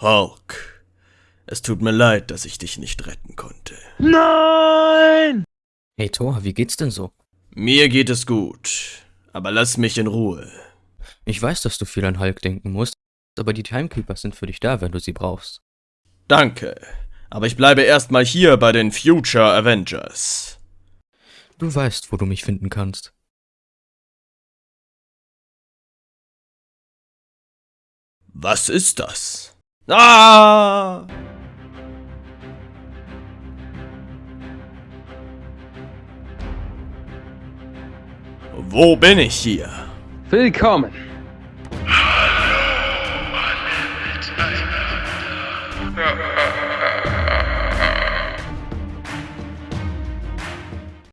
Hulk, es tut mir leid, dass ich dich nicht retten konnte. Nein! Hey Thor, wie geht's denn so? Mir geht es gut, aber lass mich in Ruhe. Ich weiß, dass du viel an Hulk denken musst, aber die Timekeepers sind für dich da, wenn du sie brauchst. Danke, aber ich bleibe erstmal hier bei den Future Avengers. Du weißt, wo du mich finden kannst. Was ist das? Ah! Wo bin ich hier? Willkommen. Hallo.